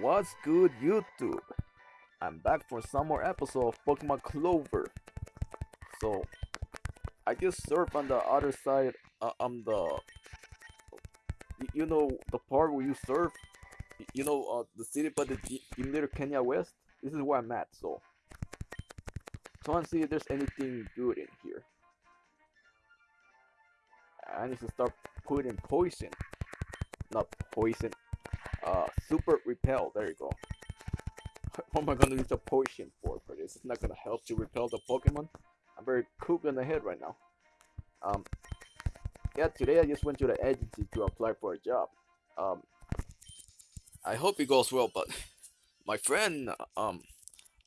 What's good, YouTube? I'm back for some more episode of Pokemon Clover. So, I just surf on the other side, uh, on the, you know, the part where you surf. You know, uh, the city by the Gym Leader Kenya West. This is where I'm at. So, trying to see if there's anything good in here. I need to start putting poison, not poison, uh, super repel. There you go. What am I gonna use a potion for for this? It's not gonna help to repel the Pokemon. I'm very cook in the head right now. Um, yeah, today I just went to the agency to apply for a job. Um, I hope it goes well, but my friend, um,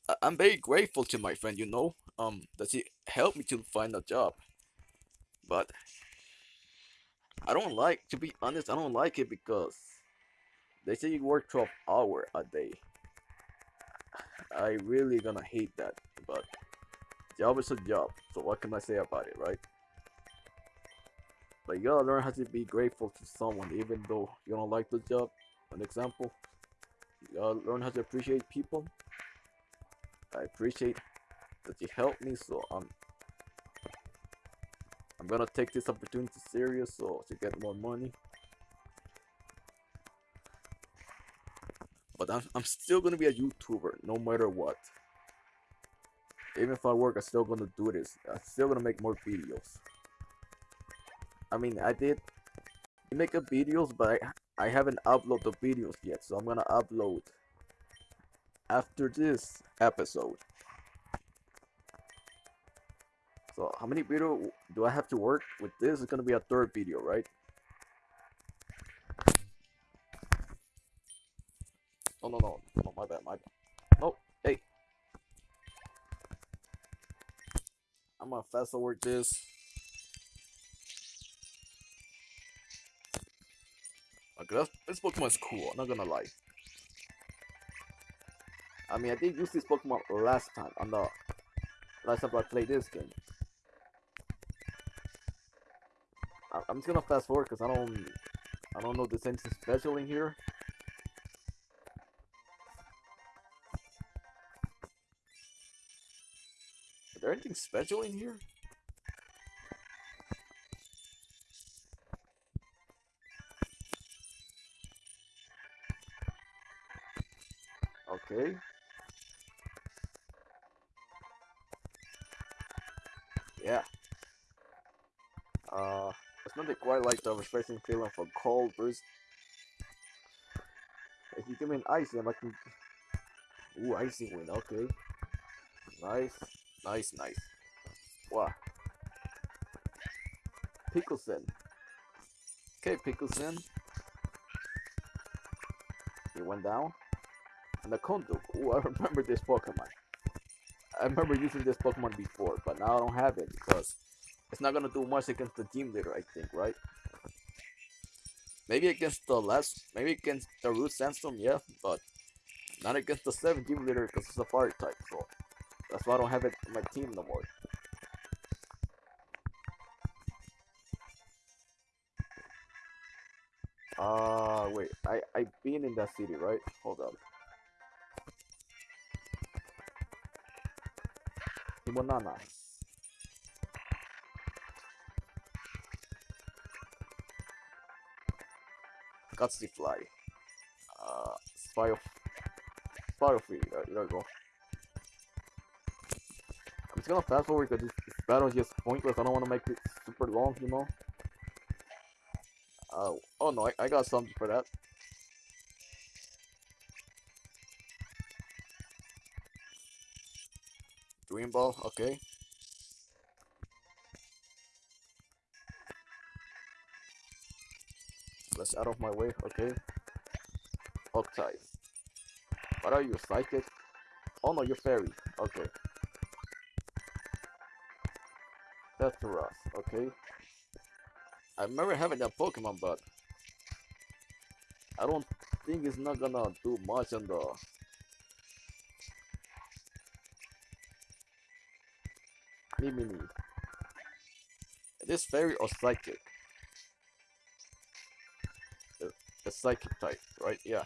I- I'm very grateful to my friend. You know, um, that he helped me to find a job, but I don't like, to be honest, I don't like it because they say you work 12 hour a day. I really gonna hate that, but job is a job. So what can I say about it, right? But you gotta learn how to be grateful to someone, even though you don't like the job. An example, you gotta learn how to appreciate people. I appreciate that you helped me, so I'm I'm gonna take this opportunity serious, so to get more money. But I'm, I'm still gonna be a YouTuber no matter what. Even if I work, I'm still gonna do this. I'm still gonna make more videos. I mean, I did make a videos, but I, I haven't uploaded the videos yet, so I'm gonna upload after this episode. So how many video do I have to work with this? It's gonna be a third video, right? Oh no no no my bad my bad. Oh hey. I'm gonna fast forward this. Okay, that's, this Pokemon's cool. I'm not gonna lie. I mean, I did use this Pokemon last time I'm not. last time I played this game. I- I'm just gonna fast forward because I don't, I don't know if there's anything special in here. Special in here? Okay. Yeah. Uh, it's not quite like the refreshing feeling for cold burst. If you give me an icy, I can. Ooh, icy wind. Okay. Nice, nice, nice. Wow. Pickleson. Okay, Pickleson. He went down. And the Konduk. Ooh, I remember this Pokemon. I remember using this Pokemon before, but now I don't have it because it's not gonna do much against the team Leader, I think, right? Maybe against the last, maybe against the Root Sandstorm, yeah, but not against the 7 Gym Leader because it's a Fire type, so that's why I don't have it in my team no more. Uh, wait, I, I've been in that city, right? Hold up. Himonana. Gutsy Fly. Uh, Spire. Spirofree. There, there you go. Just gonna fast forward because this, battle is just pointless. I don't want to make it super long, you know. Uh, oh no, I, I got something for that. Dream Ball, okay. Let's out of my way, okay. Octave. What are you, psychic? Oh no, you're fairy. Okay. Petras, okay. I remember having that Pokemon, but I don't think it's not gonna do much on the. Mimini. It is fairy or psychic. The, the psychic type, right? Yeah.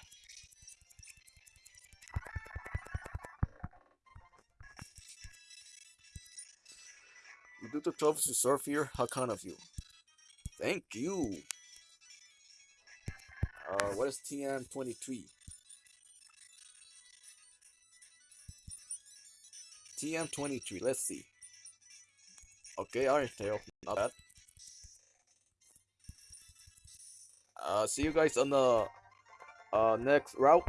Trophies to surf here? How kind of you? Thank you. Uh, what is TM23? TM23, let's see. Okay, Iron Tail, not bad. Uh, see you guys on the uh, next route.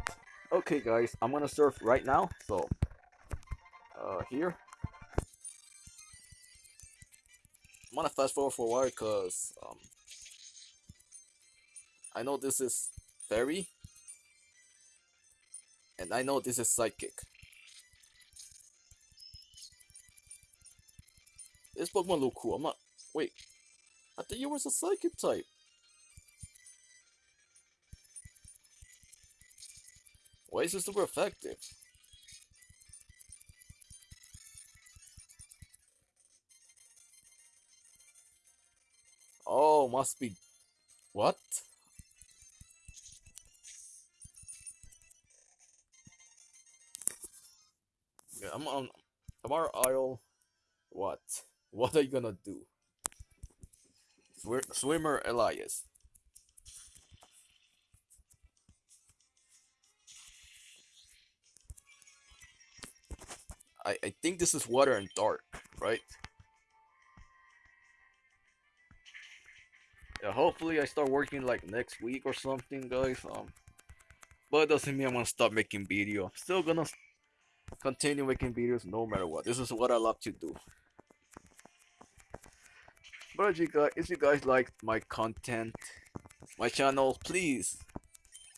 Okay, guys, I'm gonna surf right now. So, uh, here. I'm gonna fast forward for a while because um, I know this is fairy, and I know this is psychic. This Pokemon look cool. I'm not. Wait, I thought you was a psychic type. Why is this super effective? Oh, must be... What? Yeah, I'm on Amar Isle. What? What are you gonna do? Swi- Swimmer Elias. I, I think this is water and dark, right? Yeah, hopefully I start working like next week or something, guys. Um, but it doesn't mean I'm gonna stop making video. I'm still gonna continue making videos no matter what. This is what I love to do. But if you guys, if you guys like my content, my channel, please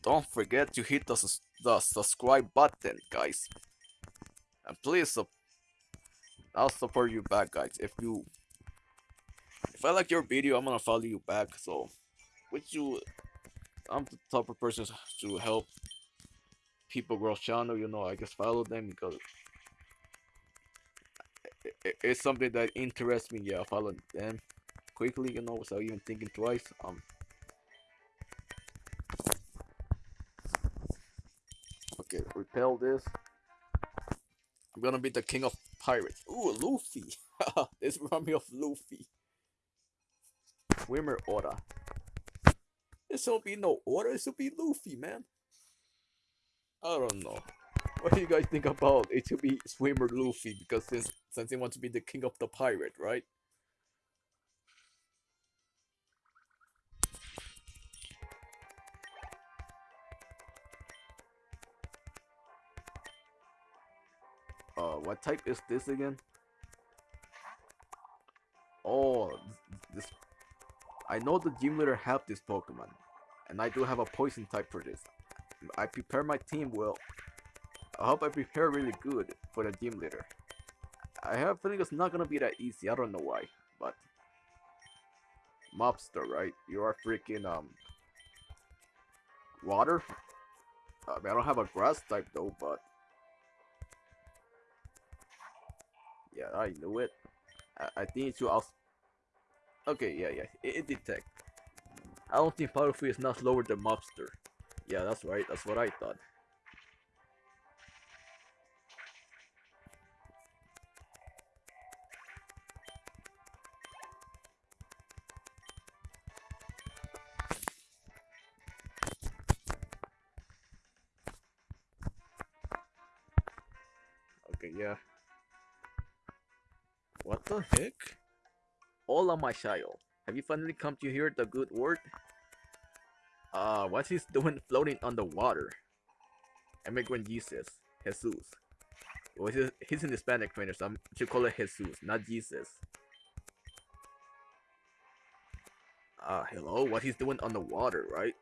don't forget to hit the the subscribe button, guys. And please, I'll support you back, guys. If you, if I like your video, I'm gonna follow you back. So, which you, I'm the type of person to help people grow channel. You know, I just follow them because it's something that interests me. Yeah, I follow them quickly. You know, without even thinking twice. Um. Okay, repel this. I'm gonna be the king of pirates. Ooh, Luffy. this reminds me of Luffy. Swimmer order. This won't be no order. This will be Luffy, man. I don't know. What do you guys think about it to be Swimmer Luffy? Because since since he wants to be the king of the pirate, right? Uh, what type is this again? Oh, this. I know the gym leader have this Pokemon, and I do have a poison type for this. I prepare my team well. I hope I prepare really good for the gym leader. I have a feeling it's not gonna be that easy. I don't know why, but mobster, right? You are freaking um water. I mean, I don't have a grass type though, but yeah, I knew it. I, I think it should. Okay, yeah, yeah, it, it detect. I don't think Powderfree is not slower than Mobster. Yeah, that's right. That's what I thought. Hola, my child. Have you finally come to hear the good word? Uh, what's he doing floating on the water? Immigrant Jesus. Jesus. Well, he's, he's in Hispanic trainer, so I should call it Jesus, not Jesus. Uh, hello? What he's doing on the water, right?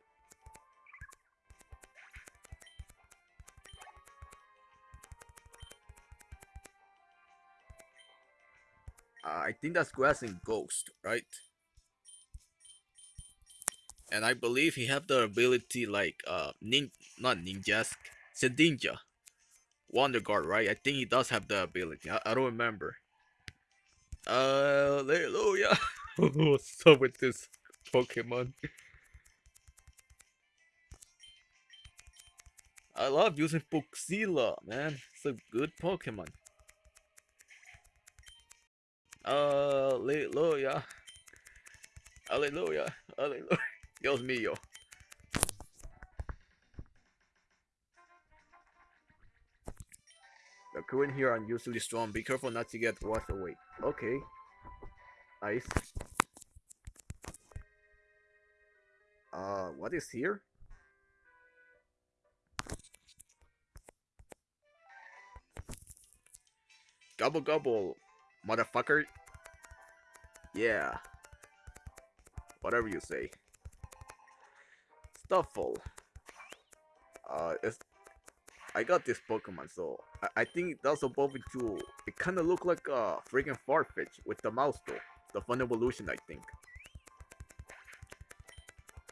Think that's Grass and Ghost, right? And I believe he have the ability like uh nin not ninjas, Shedinja. Wonder Guard, right? I think he does have the ability. I, I don't remember. Uh hallelujah. What's up with this Pokemon? I love using Puxila, man. It's a good Pokemon. Aleluya. Aleluya. Aleluya. Dios mío. The current here unusually strong. Be careful not to get washed away. Okay. Nice. Uh, what is here? Gobble gobble, motherfucker. Yeah. Whatever you say. Stuffle. Uh, it's I got this Pokemon, so I, I think that's into. It kind of look like a freaking Farfetch with the mouse though. The fun evolution, I think.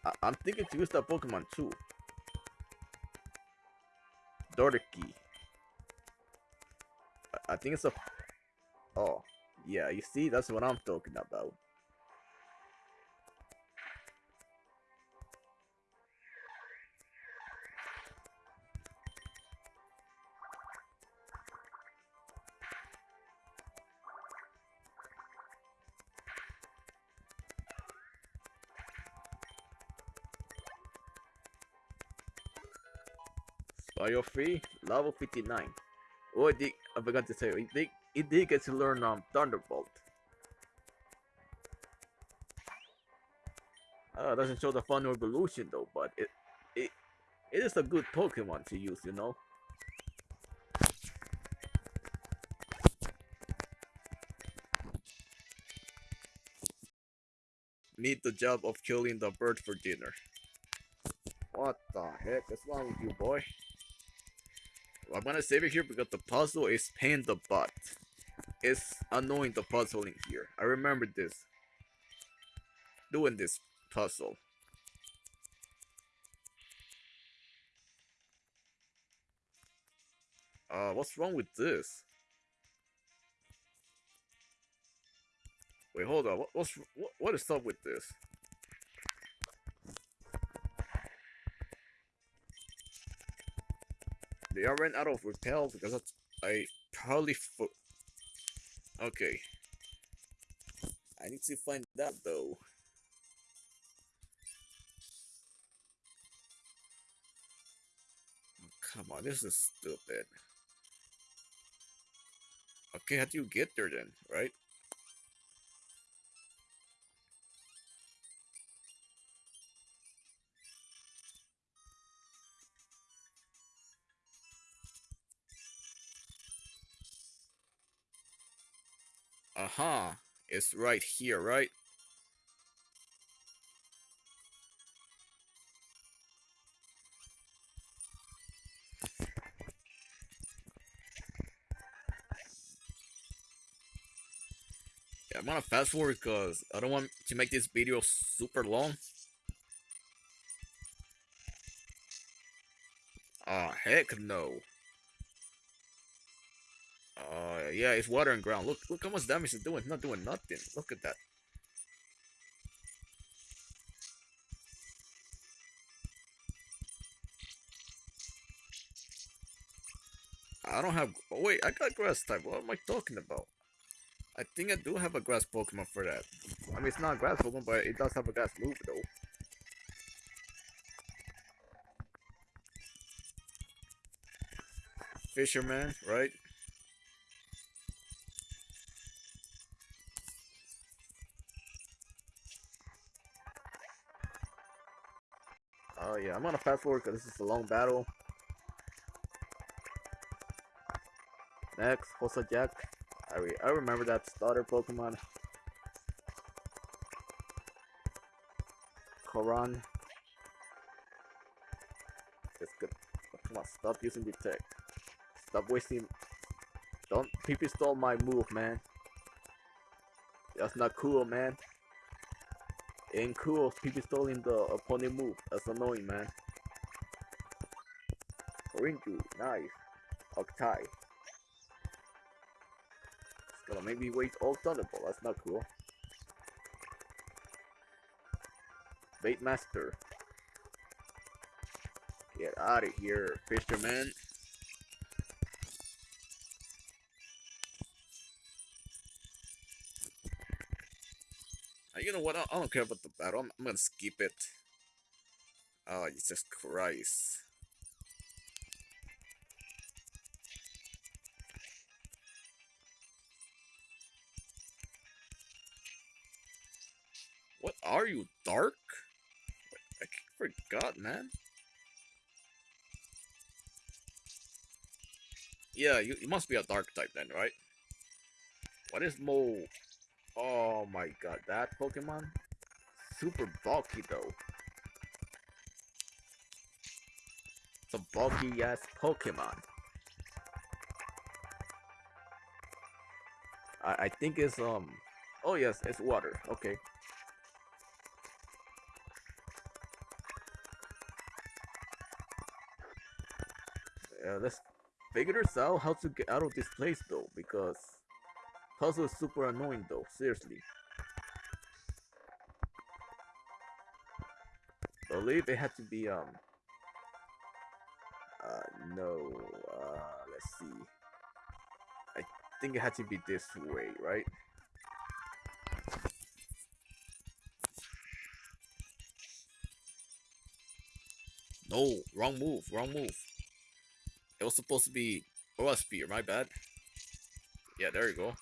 I, I'm thinking to use that Pokemon too. Dorky. I, I think it's a. Oh, yeah. You see, that's what I'm talking about. Bio free, level 59. Oh, I, I forgot to say, it did, it did get to learn um, Thunderbolt. Uh, doesn't show the fun evolution though, but it, it, it is a good Pokemon to use, you know? Need the job of killing the bird for dinner. What the heck is wrong with you, boy? I'm gonna save it here because the puzzle is pain the butt. It's annoying the puzzling here. I remember this. Doing this puzzle. Uh, what's wrong with this? Wait, hold on. What, what's what, what is up with this? They are ran out of repel because that's, I probably Okay. I need to find that though. Oh, come on, this is stupid. Okay, how do you get there then, right? Aha, it's right here, right? Yeah, I'm gonna fast forward because I don't want to make this video super long. Ah, oh, heck no. Yeah, it's water and ground. Look, look how much damage it's doing. It's not doing nothing. Look at that. I don't have. Oh wait, I got grass type. What am I talking about? I think I do have a grass Pokemon for that. I mean, it's not a grass Pokemon, but it does have a grass move though. Fisherman, right? I'm gonna fast forward because this is a long battle. Next, Hosajack. I re I remember that starter Pokemon. Koran. It's good. Come on, stop using detect. Stop wasting. Don't people stole my move, man. That's not cool, man. Ain't cool people stealing the uh, opponent move. That's annoying, man. Ringu, nice. Octai. It's gonna make me waste all Thunderbolt. That's not cool. Bait Master. Get out of here, fisherman. Uh, you know what? I, I don't care about the battle. I'm, I'm gonna skip it. Oh, Jesus Christ. What are you, dark? I forgot, man. Yeah, you, you must be a dark type then, right? What is Mo? Oh my god, that Pokemon? Super bulky though. It's a bulky ass Pokemon. I, I think it's um oh yes, it's water. Okay. Yeah, let's figure this out how to get out of this place though because puzzle is super annoying though, seriously. believe it had to be um uh no uh let's see. I think it had to be this way right? No wrong move wrong move. It was supposed to be oh spear my bad. Yeah there you go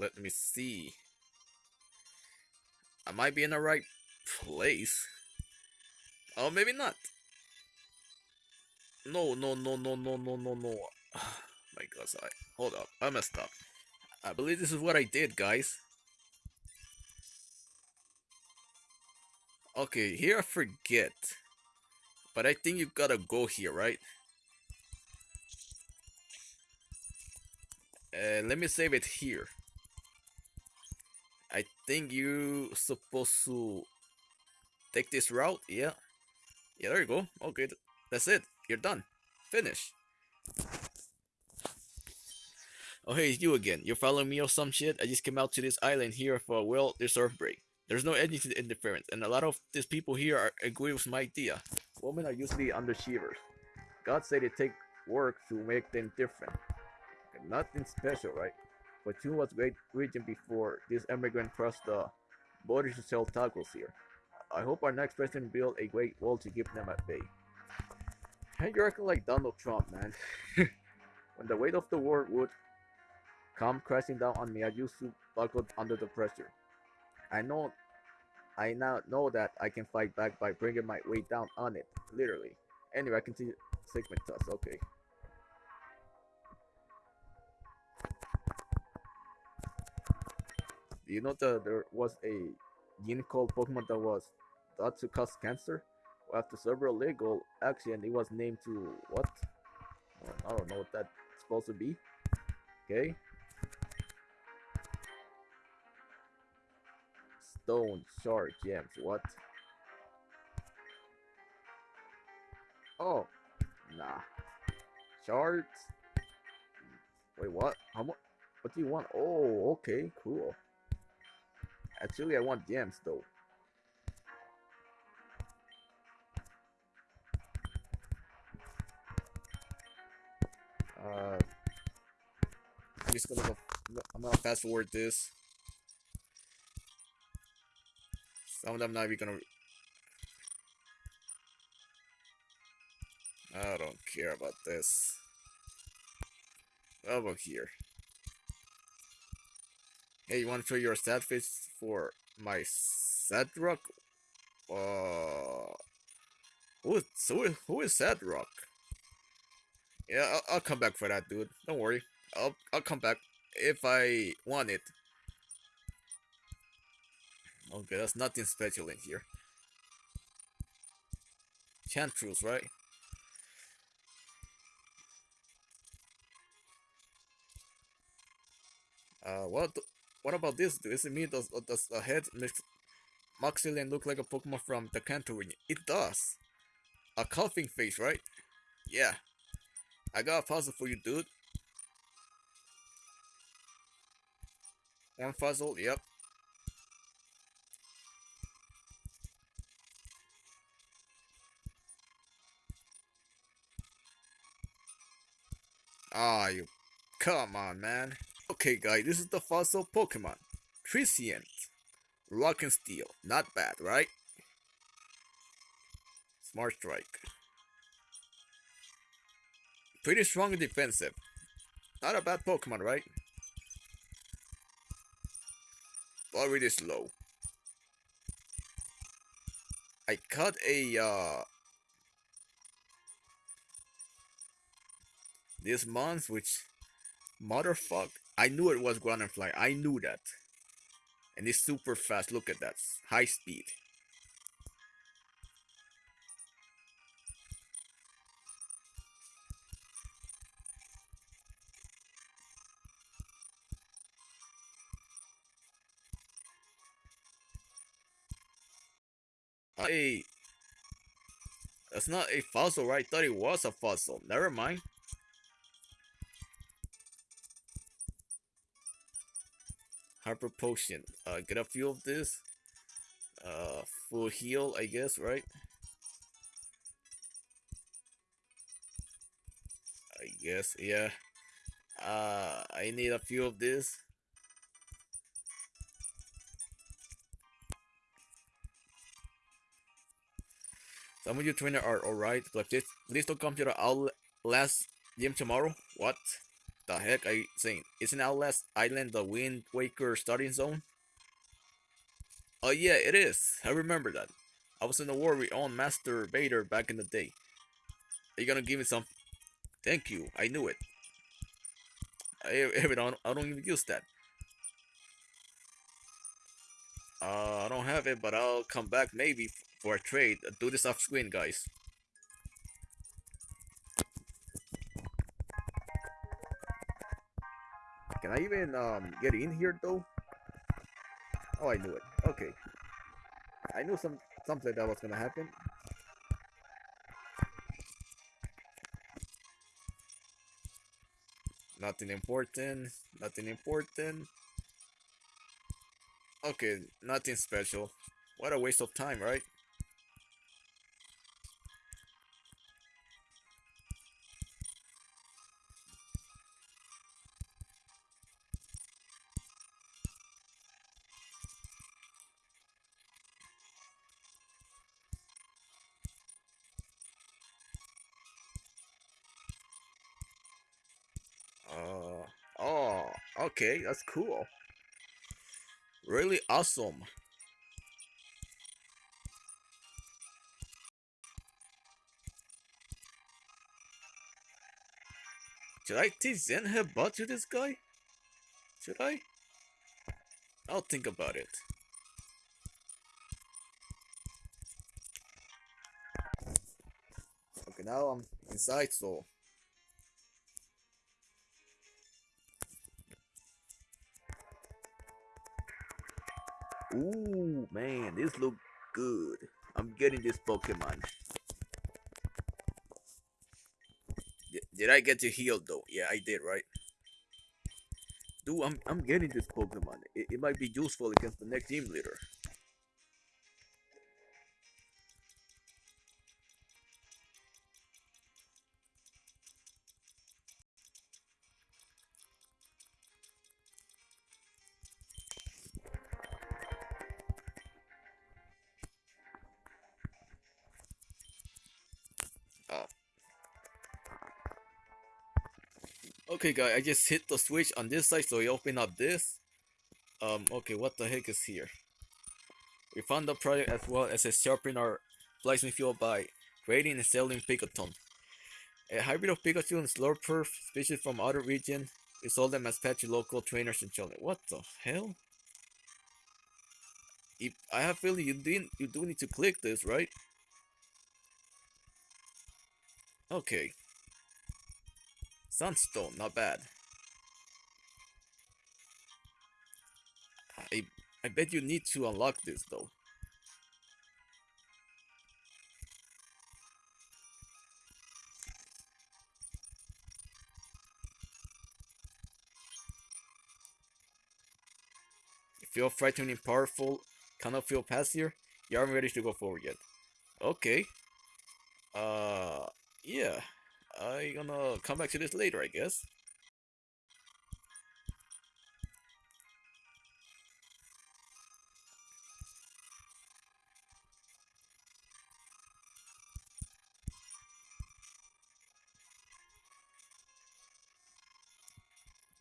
let me see. I might be in the right place. Oh, maybe not. No, no, no, no, no, no, no, no. My God, I hold up. I messed up. I believe this is what I did, guys. Okay, here I forget. But I think you gotta go here, right? Uh, let me save it here. I think you supposed to take this route. Yeah. Yeah, there you go. Okay, that's it. You're done. Finish. Oh, hey, it's you again. You're following me or some shit? I just came out to this island here for a well-deserved break. There's no the interference, and a lot of these people here are, agree with my idea. Women are usually underachievers. God said it take work to make them different. Nothing special, right? Fortune was great region before this immigrant crossed the border to sell tacos here. I hope our next president build a great wall to keep them at bay. Hey, you're acting like Donald Trump, man. when the weight of the world would come crashing down on me, I used to buckle under the pressure. I know, I now know that I can fight back by bringing my weight down on it, literally. Anyway, I continue segment toss. Okay. Do you know that there was a gene called Pokemon that was thought to cause cancer? Well, after several legal action, it was named to what? I don't know what that's supposed to be. Okay. Stone, shard, gems. What? Oh, nah. Shards. Wait, what? How much? What do you want? Oh, okay, cool. Actually, I want gems though. Uh, I'm just gonna go. I'm gonna fast forward this. Some of them not even gonna. I don't care about this. Over here. Hey, you want to show your sad face for my Sadrock? Uh, who is, who, who is Sadrock? Yeah, I'll, I'll come back for that, dude. Don't worry. I'll, I'll come back if I want it. Okay, that's nothing special in here. Chantrus, right? Uh, what? What about this dude? Is it me? Does, uh, does the head make Moxilian look like a Pokemon from the Kanto region? It does. A coughing face, right? Yeah. I got a puzzle for you, dude. One puzzle, yep. Ah, you... Come on, man. Okay, guys, this is the fossil Pokemon. Tricient. Rock and Steel. Not bad, right? Smart Strike. Pretty strong and defensive. Not a bad Pokemon, right? But really slow. I caught a uh this month which motherfuck I knew it was Fly. I knew that. And it's super fast. Look at that. High speed. Hey, that's not a fossil, right? I thought it was a fossil. Never mind. Hyper Potion. Uh, get a few of this. Uh, full heal, I guess, right? I guess, yeah. Uh, I need a few of this. Some of you trainer are alright, but please, don't come to the Outlast gym tomorrow. What the heck are you saying? Isn't Outlast Island the Wind Waker starting zone? Oh yeah, it is. I remember that. I was in the war with own Master Vader back in the day. Are you gonna give me some? Thank you. I knew it. I, I, don't, I don't even use that. Uh, I don't have it, but I'll come back maybe for a trade. Do this off screen, guys. Can I even um, get in here though? Oh, I knew it. Okay. I knew some something that was gonna happen. Nothing important. Nothing important. Okay, nothing special. What a waste of time, right? Okay, that's cool. Really awesome. Should I teach Zen butt to this guy? Should I? I'll think about it. Okay, now I'm inside, so Ooh, man, this look good. I'm getting this Pokemon. D did I get to heal though? Yeah, I did, right? Dude, I'm, I'm getting this Pokemon. It, it might be useful against the next team leader. Okay guys, I just hit the switch on this side so we open up this. Um, okay, what the heck is here? We found the project as well as a sharpen our placement fuel by creating and selling Pikaton. A hybrid of Pikachu and Slurper, species from other region. We sold them as pets to local trainers and children. What the hell? If I have feeling you didn't you do need to click this, right? Okay. Sunstone, not bad. I, I bet you need to unlock this though. You feel frightening powerful, cannot feel past here, you aren't ready to go forward yet. Okay. Uh, yeah. I gonna come back to this later, I guess.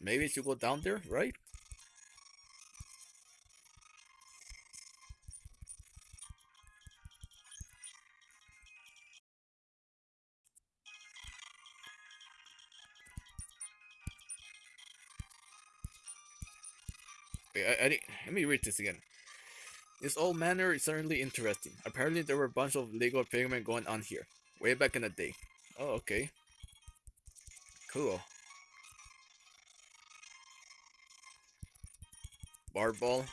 Maybe it should go down there, right? Let me read this again. This old manor is certainly interesting. Apparently there were a bunch of legal pigment going on here. Way back in the day. Oh, okay. Cool. Bar ball.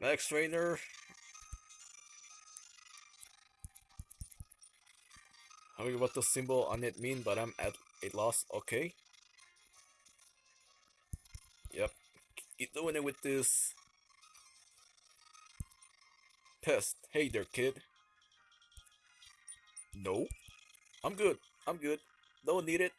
Max trainer. I mean what the symbol on it mean, but I'm at a lost, Okay. Yep. Keep doing it with this. test. Hey there, kid. No. I'm good. I'm good. Don't need it.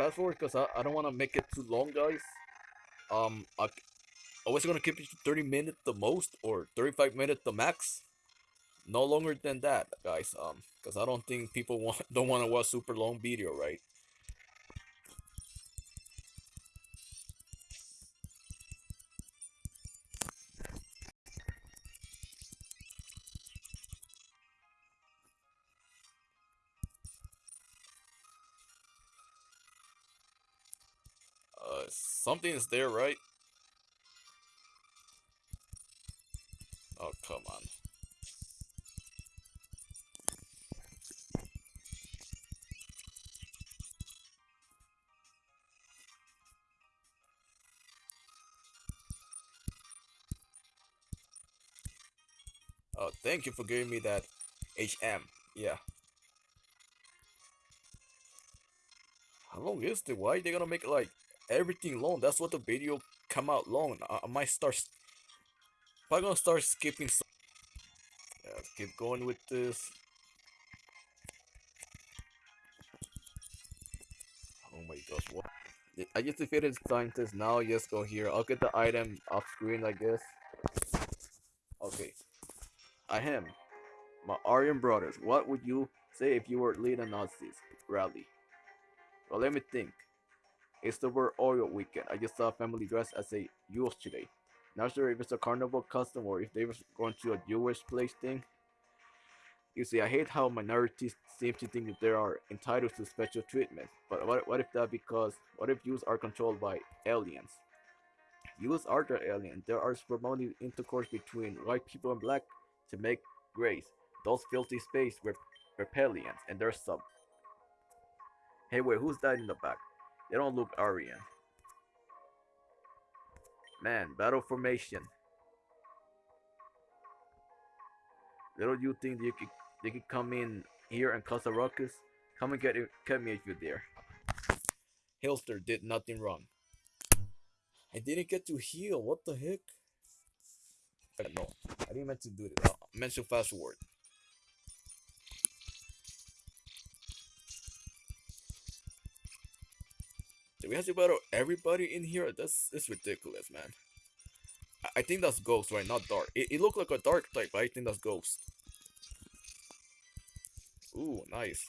Fast forward because I, I don't want to make it too long, guys. Um, I, I was gonna keep it to 30 minutes the most or 35 minutes the max. No longer than that, guys. Um, because I don't think people want don't want to watch super long video, right? Something is there, right? Oh, come on. Oh, thank you for giving me that HM. Yeah. How long is it? Why are they gonna make it like everything long? That's what the video come out long. I, I might start. I'm gonna start skipping. Some yeah, let's keep going with this. Oh my gosh, what? I just defeated scientist. Now just go here. I'll get the item off screen, I guess. Okay. I am. My Aryan brothers. What would you say if you were leading Nazis rally? Well, let me think. It's the word oil weekend. I just saw a family dressed as a Yule today. Not sure if it's a carnival custom or if they were going to a Jewish place thing. You see, I hate how minorities seem to think that they are entitled to special treatment. But what, what if that because, what if Jews are controlled by aliens? Jews are the alien. There are promoting intercourse between white people and black to make grace. Those filthy space were reptilians, and there's some. Hey, wait, who's that in the back? They don't look Aryan. Man, battle formation. Little you think you could they could come in here and cause a ruckus? Come and get it, get me if you're there. Hitler did nothing wrong. I didn't get to heal. What the heck? No, I didn't meant to do it. Uh, I meant to fast forward. We have to battle everybody in here? That's that's ridiculous, man. I, I think that's Ghost, right? Not Dark. It, it looked like a Dark type, but I think that's Ghost. Ooh, nice.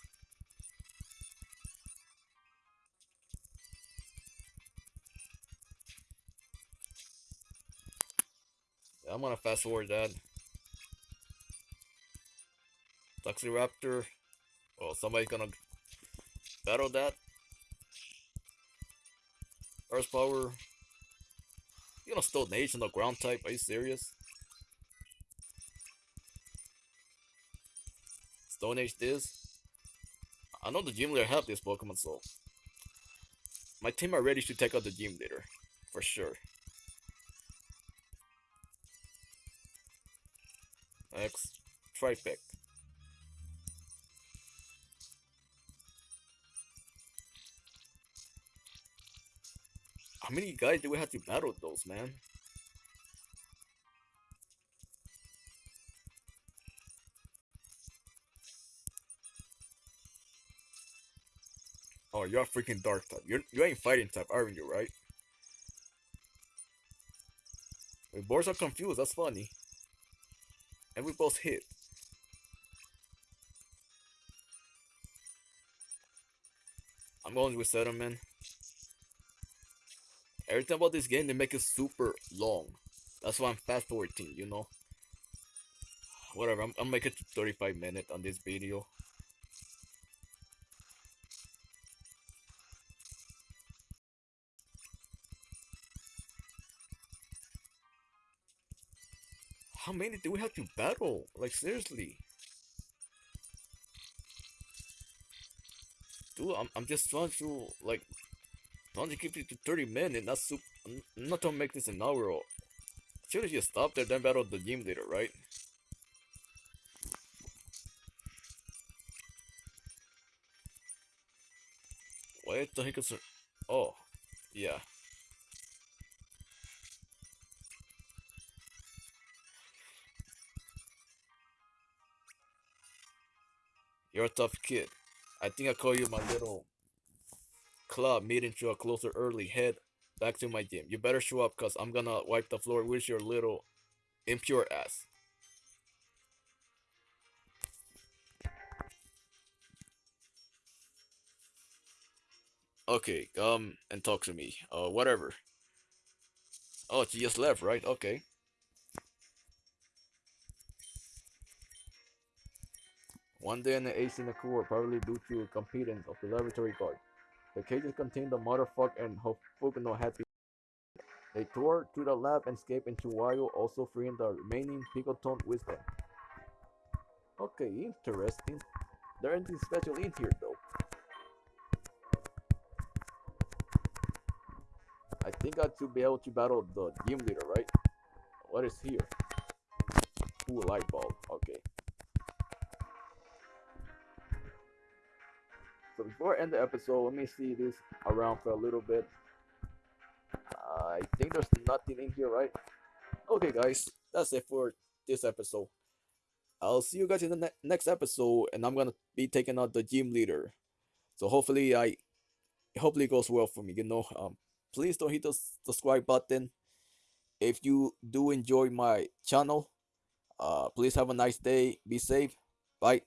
Yeah, I'm gonna fast forward that. Raptor. Oh, somebody's gonna battle that. Earth power. You gonna Stone Edge on the ground type? Are you serious? Stone Edge this. I know the gym leader have this Pokemon, so my team are ready to take out the gym leader for sure. Next, Trifect. How many guys do we have to battle those, man? Oh, you're a freaking dark type. You're, you ain't fighting type, aren't you, right? We both are confused, that's funny. And we both hit. I'm going with man. Everything about this game, they make it super long. That's why I'm fast forwarding, you know? Whatever, I'm, I'm making it 35 minutes on this video. How many do we have to battle? Like, seriously. Dude, I'm, I'm just trying to, like, trying to keep it to 30 minutes, not super, I'm not to make this an hour. Should have just stopped there, then battle the gym leader, right? Wait, the heck is... Oh, yeah. You're a tough kid. I think I call you my little club meeting to a closer early. Head back to my gym. You better show up cause I'm gonna wipe the floor with your little impure ass. Okay, come and talk to me. Uh, whatever. Oh, she just left, right? Okay. One day in the AC in the cooler, probably due to competence of the laboratory guard. The cages contained the motherfucker and Hofukuno happy. They tore to the lab and escaped into Wayo, also freeing the remaining Picotone wisdom. Okay, interesting. There ain't anything special in here though. I think I should be able to battle the gym leader, right? What is here? Ooh, light bulb. Okay. So before I end the episode, let me see this around for a little bit. I think there's nothing in here, right? Okay, guys, that's it for this episode. I'll see you guys in the ne next episode, and I'm gonna be taking out the gym leader. So hopefully, I hopefully it goes well for me. You know, um, please don't hit the subscribe button. If you do enjoy my channel, uh, please have a nice day. Be safe. Bye.